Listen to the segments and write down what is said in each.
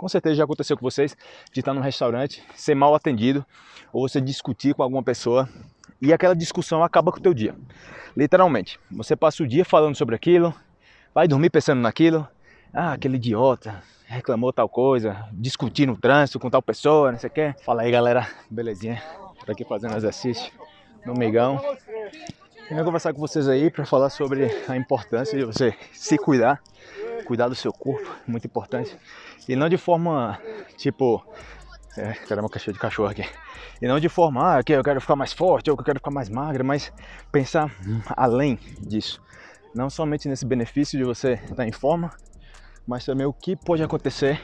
Com certeza já aconteceu com vocês de estar num restaurante, ser mal atendido, ou você discutir com alguma pessoa e aquela discussão acaba com o teu dia. Literalmente, você passa o dia falando sobre aquilo, vai dormir pensando naquilo, ah, aquele idiota reclamou tal coisa, discutir no trânsito com tal pessoa, não sei o que. Fala aí galera, belezinha? Tô aqui fazendo exercício no Migão. Eu vou conversar com vocês aí para falar sobre a importância de você se cuidar, cuidar do seu corpo, muito importante. E não de forma, tipo, é, caramba, cachorro de cachorro aqui. E não de forma, ah, eu quero ficar mais forte ou eu quero ficar mais magra, mas pensar além disso. Não somente nesse benefício de você estar em forma, mas também o que pode acontecer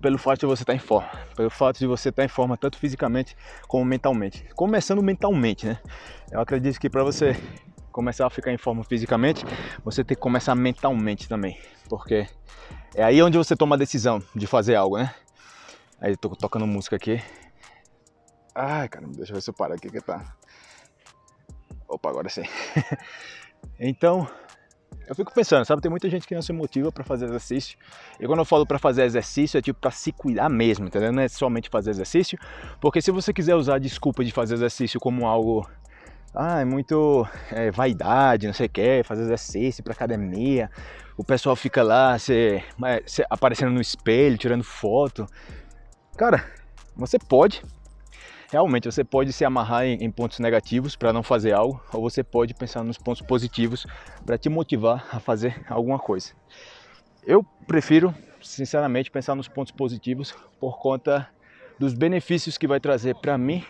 pelo fato de você estar em forma, pelo fato de você estar em forma tanto fisicamente como mentalmente. Começando mentalmente, né? Eu acredito que para você começar a ficar em forma fisicamente, você tem que começar mentalmente também, porque é aí onde você toma a decisão de fazer algo, né? Aí tô tocando música aqui. Ai, caramba, deixa eu ver se eu paro aqui que tá. Opa, agora sim. então, eu fico pensando, sabe, tem muita gente que não se motiva para fazer exercício. E quando eu falo para fazer exercício, é tipo para se cuidar mesmo, entendeu? Não é somente fazer exercício, porque se você quiser usar a desculpa de fazer exercício como algo ah, é muito é, vaidade, não sei o que, fazer exercício para academia, o pessoal fica lá se, se, aparecendo no espelho, tirando foto. Cara, você pode, realmente você pode se amarrar em, em pontos negativos para não fazer algo, ou você pode pensar nos pontos positivos para te motivar a fazer alguma coisa. Eu prefiro, sinceramente, pensar nos pontos positivos por conta dos benefícios que vai trazer para mim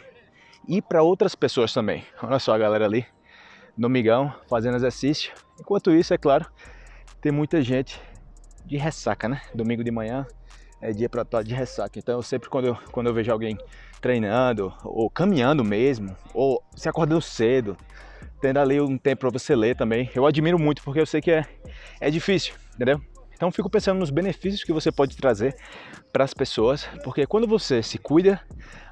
e para outras pessoas também. Olha só a galera ali no migão fazendo exercício. Enquanto isso, é claro, tem muita gente de ressaca, né? Domingo de manhã é dia para estar de ressaca. Então eu sempre quando eu, quando eu vejo alguém treinando ou caminhando mesmo, ou se acordando cedo, tendo ali um tempo para você ler também, eu admiro muito porque eu sei que é, é difícil, entendeu? Então fico pensando nos benefícios que você pode trazer para as pessoas, porque quando você se cuida,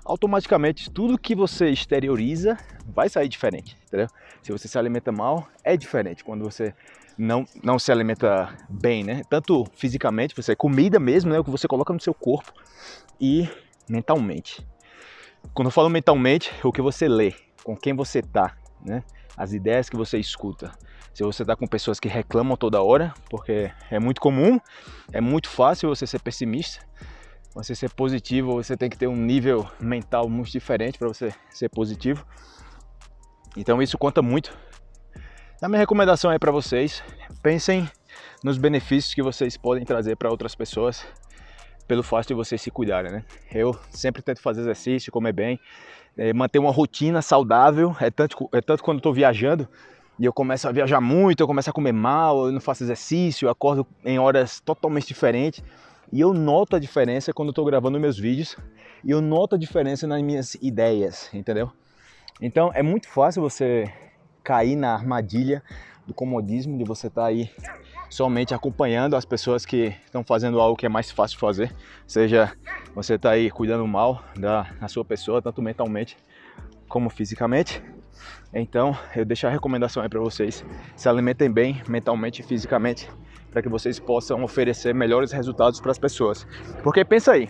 automaticamente tudo que você exterioriza vai sair diferente, entendeu? Se você se alimenta mal, é diferente quando você não, não se alimenta bem, né? Tanto fisicamente, você comida mesmo, né? O que você coloca no seu corpo e mentalmente. Quando eu falo mentalmente, o que você lê, com quem você tá, né? As ideias que você escuta. Se você tá com pessoas que reclamam toda hora, porque é muito comum, é muito fácil você ser pessimista. Você ser positivo, você tem que ter um nível mental muito diferente para você ser positivo. Então isso conta muito a minha recomendação é para vocês, pensem nos benefícios que vocês podem trazer para outras pessoas pelo fato de vocês se cuidarem, né? Eu sempre tento fazer exercício, comer bem, é, manter uma rotina saudável, é tanto, é tanto quando estou viajando e eu começo a viajar muito, eu começo a comer mal, eu não faço exercício, eu acordo em horas totalmente diferentes e eu noto a diferença quando estou gravando meus vídeos e eu noto a diferença nas minhas ideias, entendeu? Então é muito fácil você cair na armadilha do comodismo, de você estar tá aí somente acompanhando as pessoas que estão fazendo algo que é mais fácil de fazer, seja você está aí cuidando mal da, da sua pessoa, tanto mentalmente como fisicamente. Então, eu deixo a recomendação aí para vocês, se alimentem bem mentalmente e fisicamente, para que vocês possam oferecer melhores resultados para as pessoas. Porque pensa aí,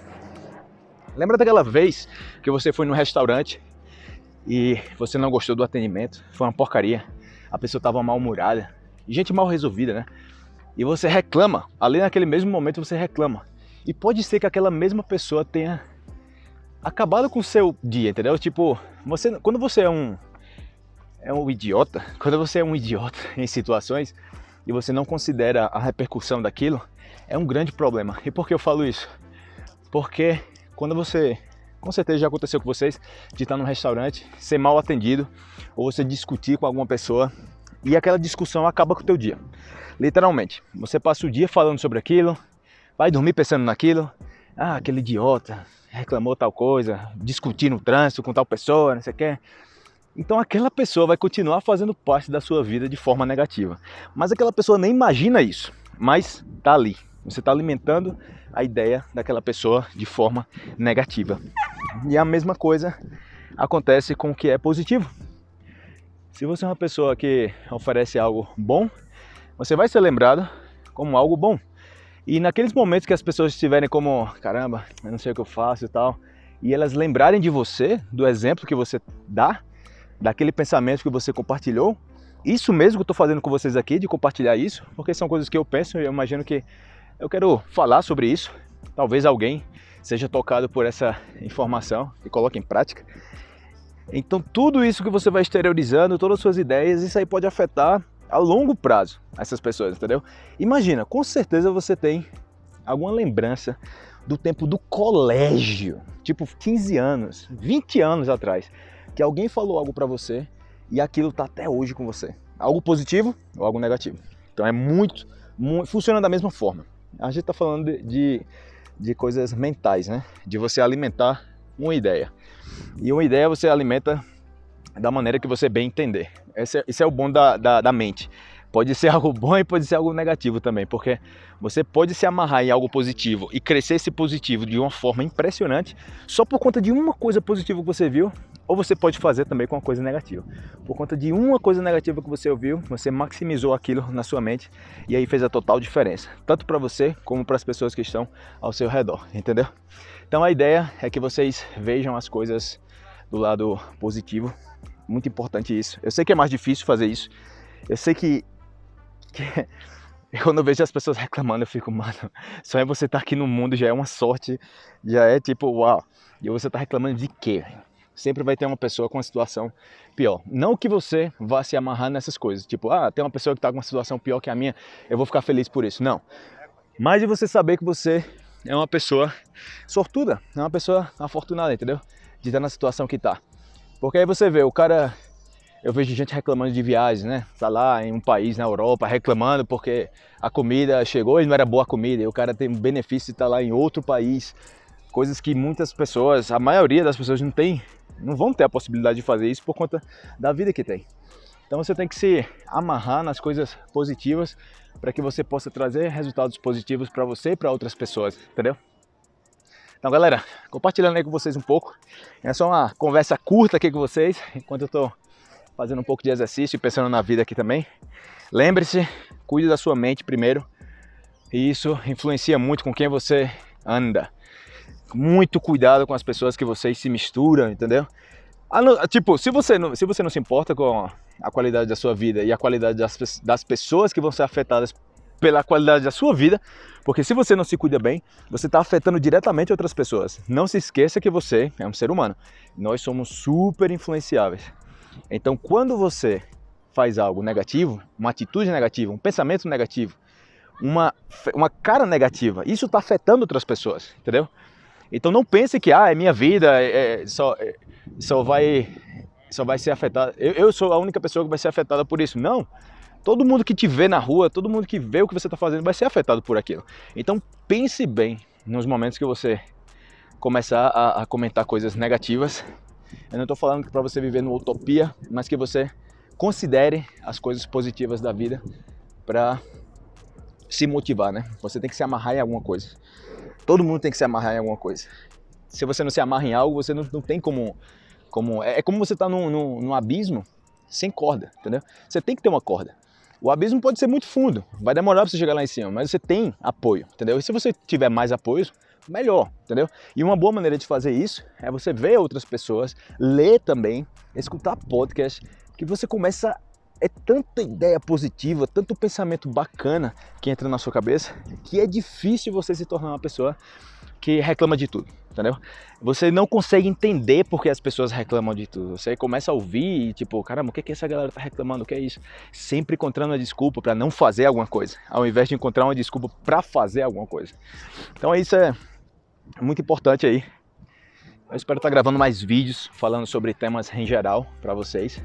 lembra daquela vez que você foi no restaurante e você não gostou do atendimento, foi uma porcaria, a pessoa estava mal-humorada, gente mal resolvida, né? E você reclama, ali naquele mesmo momento você reclama. E pode ser que aquela mesma pessoa tenha acabado com o seu dia, entendeu? Tipo, você, quando você é um é um idiota, quando você é um idiota em situações e você não considera a repercussão daquilo, é um grande problema. E por que eu falo isso? Porque quando você com certeza já aconteceu com vocês de estar num restaurante, ser mal atendido ou você discutir com alguma pessoa e aquela discussão acaba com o teu dia. Literalmente, você passa o dia falando sobre aquilo, vai dormir pensando naquilo, ah, aquele idiota reclamou tal coisa, discutir no trânsito com tal pessoa, não sei o que. Então aquela pessoa vai continuar fazendo parte da sua vida de forma negativa. Mas aquela pessoa nem imagina isso, mas tá ali. Você está alimentando a ideia daquela pessoa de forma negativa. E a mesma coisa acontece com o que é positivo. Se você é uma pessoa que oferece algo bom, você vai ser lembrado como algo bom. E naqueles momentos que as pessoas estiverem como, caramba, eu não sei o que eu faço e tal, e elas lembrarem de você, do exemplo que você dá, daquele pensamento que você compartilhou, isso mesmo que eu estou fazendo com vocês aqui, de compartilhar isso, porque são coisas que eu penso e eu imagino que eu quero falar sobre isso. Talvez alguém seja tocado por essa informação e coloque em prática. Então tudo isso que você vai exteriorizando, todas as suas ideias, isso aí pode afetar a longo prazo essas pessoas, entendeu? Imagina, com certeza você tem alguma lembrança do tempo do colégio, tipo 15 anos, 20 anos atrás, que alguém falou algo para você e aquilo tá até hoje com você. Algo positivo ou algo negativo. Então é muito, muito funciona da mesma forma. A gente tá falando de, de, de coisas mentais, né? De você alimentar uma ideia. E uma ideia você alimenta da maneira que você bem entender. Esse é, esse é o bom da, da, da mente. Pode ser algo bom e pode ser algo negativo também, porque você pode se amarrar em algo positivo e crescer esse positivo de uma forma impressionante só por conta de uma coisa positiva que você viu, ou você pode fazer também com uma coisa negativa. Por conta de uma coisa negativa que você ouviu, você maximizou aquilo na sua mente e aí fez a total diferença, tanto para você como para as pessoas que estão ao seu redor, entendeu? Então a ideia é que vocês vejam as coisas do lado positivo, muito importante isso. Eu sei que é mais difícil fazer isso, eu sei que que quando eu vejo as pessoas reclamando, eu fico, mano, só é você estar tá aqui no mundo já é uma sorte, já é tipo, uau. E você tá reclamando de quê? Sempre vai ter uma pessoa com uma situação pior. Não que você vá se amarrar nessas coisas, tipo, ah, tem uma pessoa que tá com uma situação pior que a minha, eu vou ficar feliz por isso. Não. Mas de você saber que você é uma pessoa sortuda, é uma pessoa afortunada, entendeu? De estar na situação que tá. Porque aí você vê, o cara eu vejo gente reclamando de viagens, né? Tá lá em um país na Europa reclamando porque a comida chegou e não era boa comida, e o cara tem um benefício de estar tá lá em outro país. Coisas que muitas pessoas, a maioria das pessoas não tem, não vão ter a possibilidade de fazer isso por conta da vida que tem. Então você tem que se amarrar nas coisas positivas para que você possa trazer resultados positivos para você e para outras pessoas, entendeu? Então galera, compartilhando aí com vocês um pouco, é só uma conversa curta aqui com vocês, enquanto eu estou fazendo um pouco de exercício e pensando na vida aqui também. Lembre-se, cuide da sua mente primeiro. E isso influencia muito com quem você anda. Muito cuidado com as pessoas que vocês se misturam, entendeu? Tipo, se você, não, se você não se importa com a qualidade da sua vida e a qualidade das, das pessoas que vão ser afetadas pela qualidade da sua vida, porque se você não se cuida bem, você está afetando diretamente outras pessoas. Não se esqueça que você é um ser humano. Nós somos super influenciáveis. Então, quando você faz algo negativo, uma atitude negativa, um pensamento negativo, uma, uma cara negativa, isso está afetando outras pessoas, entendeu? Então não pense que ah, é minha vida, é, é, só, é, só, vai, só vai ser afetada. Eu, eu, sou a única pessoa que vai ser afetada por isso. Não. Todo mundo que te vê na rua, todo mundo que vê o que você está fazendo vai ser afetado por aquilo. Então pense bem nos momentos que você começar a, a comentar coisas negativas eu não estou falando para você viver numa utopia, mas que você considere as coisas positivas da vida para se motivar, né? Você tem que se amarrar em alguma coisa. Todo mundo tem que se amarrar em alguma coisa. Se você não se amarra em algo, você não, não tem como... como é, é como você estar tá num, num, num abismo sem corda, entendeu? Você tem que ter uma corda. O abismo pode ser muito fundo, vai demorar para você chegar lá em cima, mas você tem apoio, entendeu? E se você tiver mais apoios, melhor, entendeu? E uma boa maneira de fazer isso é você ver outras pessoas, ler também, escutar podcast, que você começa é tanta ideia positiva, tanto pensamento bacana que entra na sua cabeça, que é difícil você se tornar uma pessoa que reclama de tudo, entendeu? Você não consegue entender porque as pessoas reclamam de tudo. Você começa a ouvir e tipo, caramba, o que que essa galera tá reclamando? O que é isso? Sempre encontrando uma desculpa para não fazer alguma coisa, ao invés de encontrar uma desculpa para fazer alguma coisa. Então isso é muito importante aí. Eu espero estar gravando mais vídeos falando sobre temas em geral para vocês.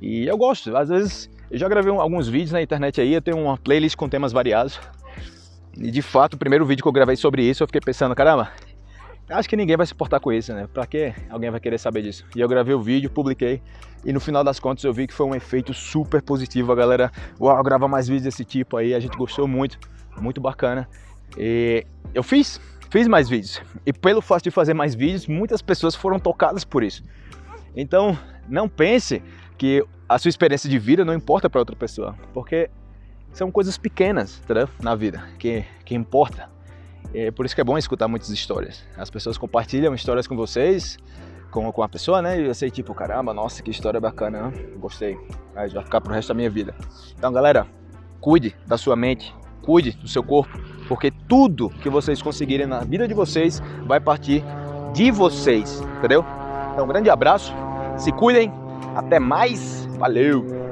E eu gosto, às vezes eu já gravei alguns vídeos na internet aí, eu tenho uma playlist com temas variados. E de fato, o primeiro vídeo que eu gravei sobre isso, eu fiquei pensando, caramba, acho que ninguém vai se importar com isso, né? Pra que alguém vai querer saber disso? E eu gravei o vídeo, publiquei, e no final das contas eu vi que foi um efeito super positivo. A galera, uau, grava mais vídeos desse tipo aí, a gente gostou muito, muito bacana. E eu fiz, fiz mais vídeos. E pelo fato de fazer mais vídeos, muitas pessoas foram tocadas por isso. Então, não pense que a sua experiência de vida não importa para outra pessoa, porque São coisas pequenas, entendeu? Na vida, que, que importa. É por isso que é bom escutar muitas histórias. As pessoas compartilham histórias com vocês, com, com a pessoa, né? E eu sei, tipo, caramba, nossa, que história bacana, né? gostei. Aí vai ficar pro resto da minha vida. Então, galera, cuide da sua mente, cuide do seu corpo, porque tudo que vocês conseguirem na vida de vocês vai partir de vocês, entendeu? Então, um grande abraço, se cuidem, até mais, valeu!